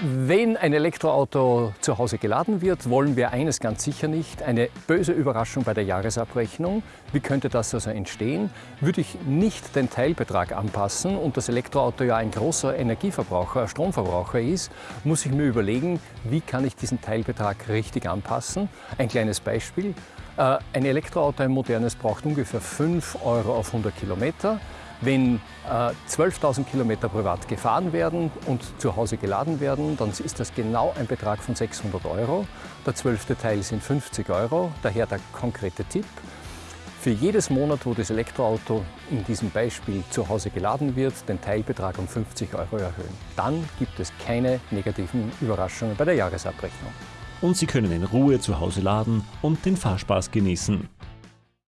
Wenn ein Elektroauto zu Hause geladen wird, wollen wir eines ganz sicher nicht, eine böse Überraschung bei der Jahresabrechnung. Wie könnte das also entstehen? Würde ich nicht den Teilbetrag anpassen und das Elektroauto ja ein großer Energieverbraucher, Stromverbraucher ist, muss ich mir überlegen, wie kann ich diesen Teilbetrag richtig anpassen. Ein kleines Beispiel. Äh, ein Elektroauto, ein modernes, braucht ungefähr 5 Euro auf 100 Kilometer. Wenn äh, 12.000 Kilometer privat gefahren werden und zu Hause geladen werden, dann ist das genau ein Betrag von 600 Euro. Der zwölfte Teil sind 50 Euro, daher der konkrete Tipp. Für jedes Monat, wo das Elektroauto in diesem Beispiel zu Hause geladen wird, den Teilbetrag um 50 Euro erhöhen. Dann gibt es keine negativen Überraschungen bei der Jahresabrechnung. Und Sie können in Ruhe zu Hause laden und den Fahrspaß genießen.